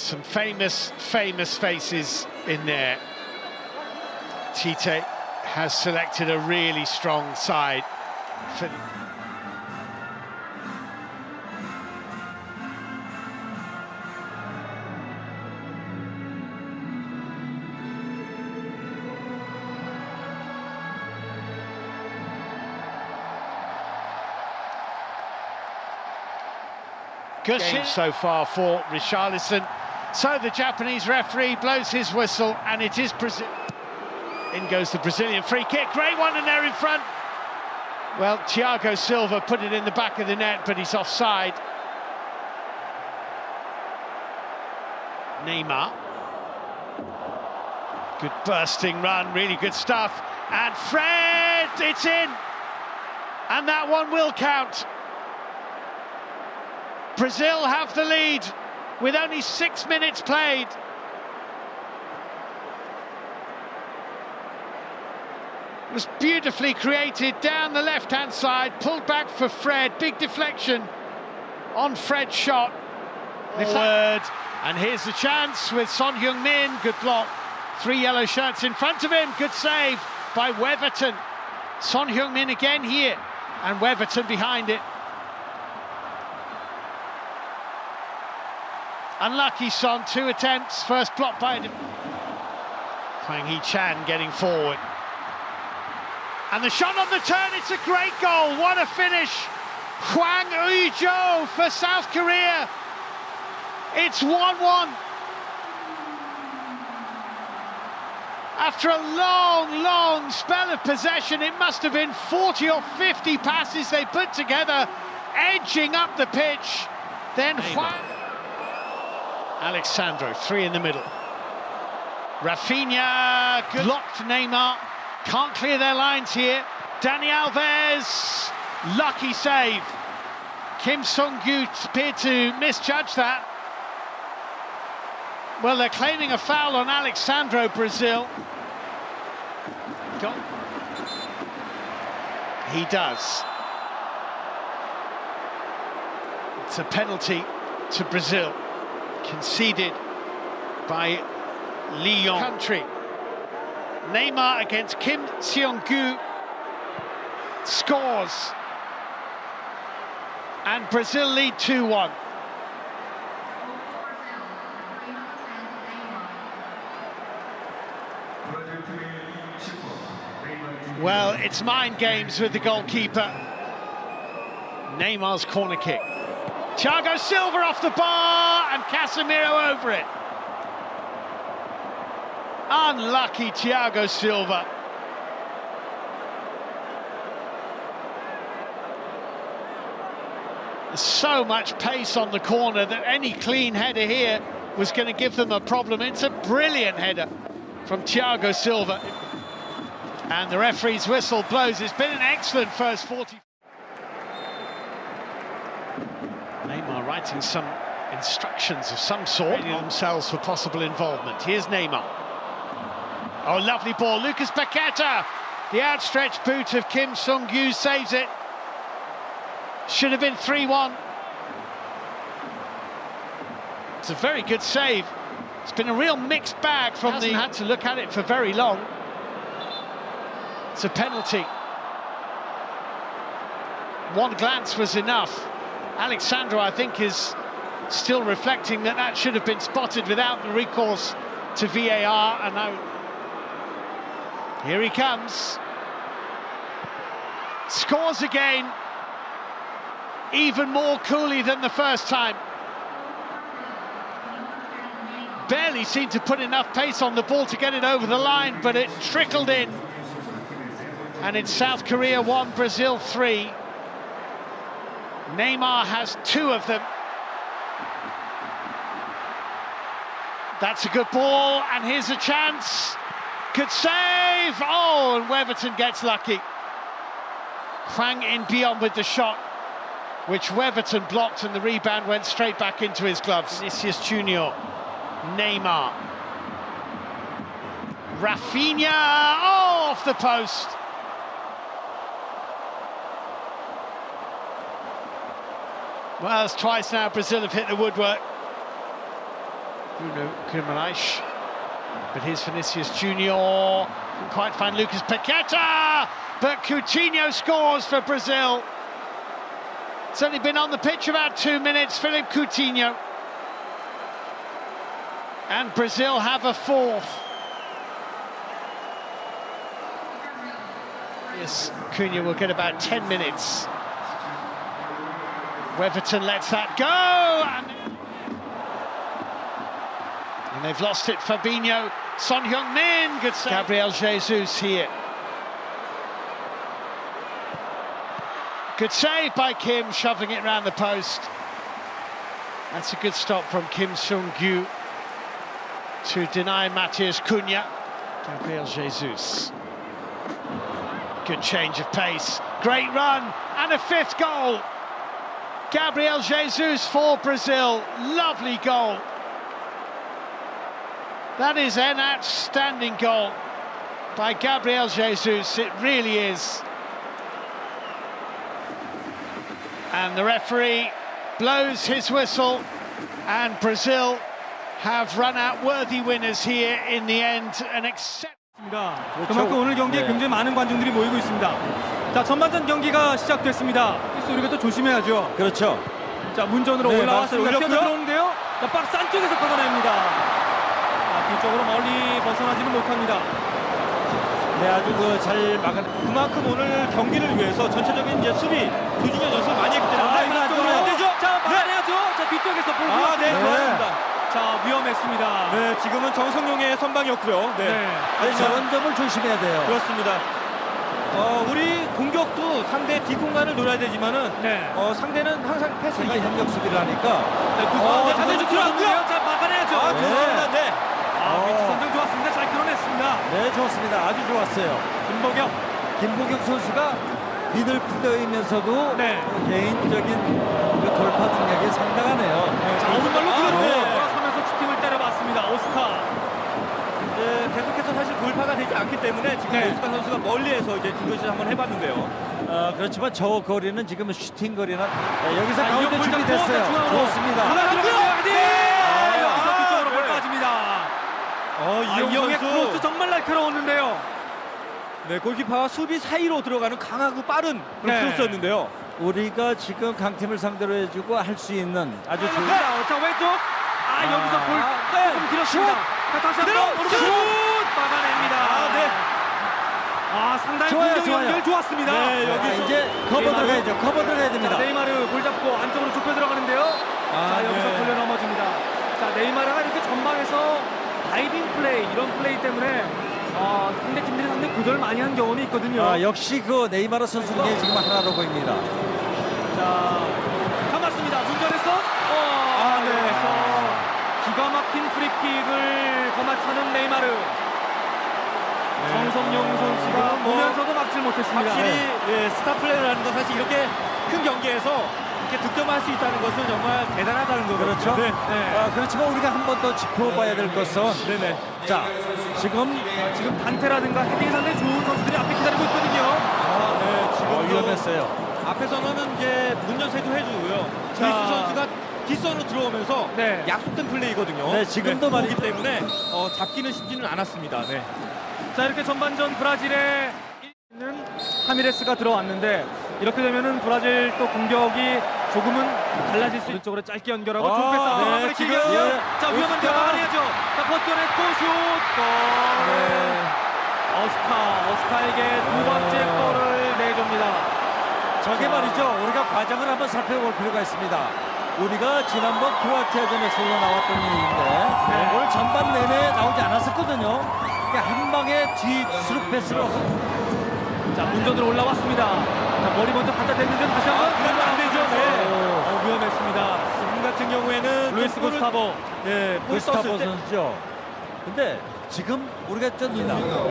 Some famous, famous faces in there. Tite has selected a really strong side for game so far for Richarlison. So the Japanese referee blows his whistle, and it is Brazil. In goes the Brazilian free kick. Great one, and there in front. Well, Thiago Silva put it in the back of the net, but he's offside. Neymar. Good bursting run, really good stuff. And Fred, it's in. And that one will count. Brazil have the lead with only six minutes played. It was beautifully created down the left-hand side, pulled back for Fred, big deflection on Fred's shot. Forward, and here's the chance with Son Heung-min, good block. Three yellow shirts in front of him, good save by Weverton. Son Heung-min again here, and Weverton behind it. Unlucky Son, two attempts, first block by Hwang Hee-chan getting forward. And the shot on the turn, it's a great goal, what a finish! Hwang Ui-jo for South Korea. It's 1-1. After a long, long spell of possession, it must have been 40 or 50 passes they put together, edging up the pitch. Then Hwang... Alex Sandro, three in the middle. Rafinha, good blocked Neymar. Can't clear their lines here. Dani Alves, lucky save. Kim Seung-gyu appeared to misjudge that. Well, they're claiming a foul on Alex Sandro, Brazil. Go. He does. It's a penalty to Brazil conceded by Lyon country. Neymar against Kim Seung-gyu scores. And Brazil lead 2-1. Well, it's mind games with the goalkeeper. Neymar's corner kick. Thiago Silva off the bar and Casemiro over it. Unlucky Thiago Silva. There's so much pace on the corner that any clean header here was going to give them a problem. It's a brilliant header from Thiago Silva. And the referee's whistle blows. It's been an excellent first 40. Neymar writing some instructions of some sort, ready themselves for possible involvement. Here's Neymar. Oh, lovely ball. Lucas Paqueta. The outstretched boot of Kim Seung-gyu saves it. Should have been 3-1. It's a very good save. It's been a real mixed bag from Hasn't the... had to look at it for very long. It's a penalty. One glance was enough. Alexandra, I think, is still reflecting that that should have been spotted without the recourse to VAR, and now here he comes. Scores again, even more coolly than the first time. Barely seemed to put enough pace on the ball to get it over the line, but it trickled in. And it's South Korea 1, Brazil 3. Neymar has two of them. That's a good ball, and here's a chance. Could save! Oh, and Weverton gets lucky. Hwang in beyond with the shot, which Weverton blocked, and the rebound went straight back into his gloves. Vinicius Junior, Neymar. Rafinha, oh, off the post. Well, it's twice now Brazil have hit the woodwork. Bruno Guimaraes. But here's Vinicius Junior. Couldn't quite find Lucas Paqueta. But Coutinho scores for Brazil. It's only been on the pitch about two minutes. Philippe Coutinho. And Brazil have a fourth. Yes, Cunha will get about 10 minutes. Weverton lets that go. And, and they've lost it. Fabinho, Son Heung-min, good save. Gabriel Jesus here. Good save by Kim, shoving it round the post. That's a good stop from Kim Seung-gyu to deny Matheus Cunha. Gabriel Jesus. Good change of pace. Great run and a fifth goal. Gabriel Jesus for Brazil. Lovely goal. That is an outstanding goal by Gabriel Jesus. It really is. And the referee blows his whistle, and Brazil have run out worthy winners here in the end. An accept. 있습니다. 그렇죠. 그만큼 오늘 경기에 네. 굉장히 많은 관중들이 모이고 있습니다. 자, 전반전 경기가 시작됐습니다. 필수 우리가 또 조심해야죠. 그렇죠. 자, 문전으로 네, 올라왔습니다. 박스 올렸고요. 뛰어들어오는데요. 자, 박스 안쪽에서 걷어냅니다. 자, 뒤쪽으로 멀리 벗어나지는 못합니다. 네, 아주 그 잘 막아. 그만큼 오늘 경기를 위해서 전체적인 이제 수비 조준현 연습 많이 했기 때문에 자, 이거 안. 안 되죠? 자, 막아내야죠. 자, 뒤쪽에서 볼 아, 네. 좋았습니다. 자, 위험했습니다. 네, 지금은 정성용의 선방이었고요. 네. 네. 아니, 저런 점을 조심해야 돼요. 그렇습니다. 어, 우리 공격도 상대 뒷공간을 노려야 되지만은 네. 어, 상대는 항상 패스 협력 수비를 하니까 네, 어, 구수한데 자세 자세 좋고요. 좋고요. 자, 막아내야죠. 아, 네. 좋습니다. 네. 아, 위치 선정 좋았습니다. 잘 끌어냈습니다. 네 좋습니다. 아주 좋았어요. 김보경. 김보경 선수가 미들필더이면서도 네. 개인적인 그 돌파 능력이 상당하네요. 자, 오른발로 아, 그대로 네. 돌아서면서 슈팅을 때려봤습니다. 오스카. 이제 계속해서 사실 돌파가 되지 않기 때문에 지금 네. 오스카 선수가 멀리에서 이제 뒷것을 한번 해봤는데요. 어, 그렇지만 저 거리는 지금 슈팅 거리는 네, 여기서 자, 가운데 준비됐어요. 자, 중앙으로. 좋습니다. 하나 들어가요. 네. 아, 여기서 뒤쪽으로 볼 네. 빠집니다. 어, 아, 이영의 크로스 정말 날카로웠는데요. 네, 골키퍼와 수비 사이로 들어가는 강하고 빠른 그런 네. 크로스였는데요. 우리가 지금 강팀을 상대로 해주고 할 수 있는 아주 좋은 자, 자 왼쪽. 아, 여기서 볼 네. 조금 길었습니다. 자, 다시 한번 오른쪽 슛! 슛 막아냅니다. 아, 네. 아, 상당히 좋아요, 공격 좋아요. 연결 좋았습니다. 네, 자, 여기서 이제 커버 네이마르. 들어가야죠. 커버 들어가야 자, 됩니다. 네이마르 볼 잡고 안쪽으로 좁혀 들어가는데요. 아, 자, 여기서 네. 걸려 넘어집니다. 자, 네이마르가 이렇게 전방에서 다이빙 플레이, 이런 플레이 때문에 어, 상대 팀들이 상당히 고전을 많이 한 경험이 있거든요. 아, 역시 그 네이마르 선수 중에 지금 하나로 보입니다. 자, 감았습니다. 문전에서 어, 아, 네. 여기서 기가 막힌 프리킥을 거마차는 네이마르. 정성용 선수가 뭐 보면서도 막질 못했습니다. 확실히 네. 예, 스타 플레이라는 건 사실 이렇게 큰 경기에서 이렇게 득점할 수 있다는 것은 정말 대단하다는 거거든요. 그렇죠. 네. 네. 아, 그렇지만 우리가 한 번 더 짚어봐야 될 것은 네네. 자 지금 아, 지금 단테라든가 헤딩이 상당히 좋은 선수들이 앞에 기다리고 있거든요. 아, 네. 지금 어, 위험했어요. 앞에서는 이제 문전세도 해주고요. 자. 루이스 선수가 뒷선으로 들어오면서 네. 약속된 플레이거든요. 네, 지금도 그렇기 말이죠. 때문에 어, 잡기는 쉽지는 않았습니다. 네. 자 이렇게 전반전 브라질에 있는 하미레스가 들어왔는데 이렇게 되면은 브라질 또 공격이 조금은 달라질 수 오른쪽으로 짧게 연결하고 아, 좁게 네, 마무리 기격. 예. 자 위험한. 데 막아내야죠 자 버텨냈고 슛 골. 네. 어스카 어스카에게 두 번째 골을 내줍니다 저게 말이죠. 우리가 과정을 한번 살펴볼 필요가 있습니다. 우리가 지난번 크로아티아전에서 나왔던 일인데 네. 오늘 전반 내내 나오지 않았었거든요. 한 방에 뒤 수룩 패스로 자 문전으로 올라왔습니다 자 머리 먼저 갖다 댔는데 다시 한번 아, 루이스 구스타보 네, 골 구스타보 선수죠. 근데 지금 우리가 쩐니다. 자, 문전에서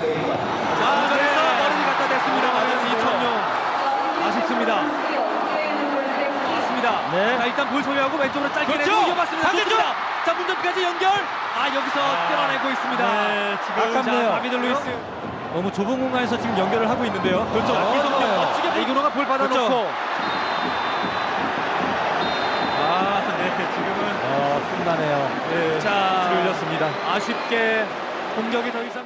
네. 머리를 갖다 댔습니다만 이천용 아쉽습니다. 맞습니다. 네. 자, 일단 볼 소유하고 왼쪽으로 짧게 그렇죠. 내고 이어봤습니다. 반대쪽. 자, 문전까지 연결. 아, 여기서 끌어내고 있습니다. 네, 지금 아깝네요. 자, 다비드 루이스. 너무 좁은 공간에서 지금 연결을 하고 있는데요. 그렇죠. 어, 이성경 좋아요. 멋지게 아, 이근호가 볼 받아놓고. 그렇죠. 예, 지금은 어, 끝나네요. 네, 예, 자, 들렸습니다. 아쉽게 공격이 더 이상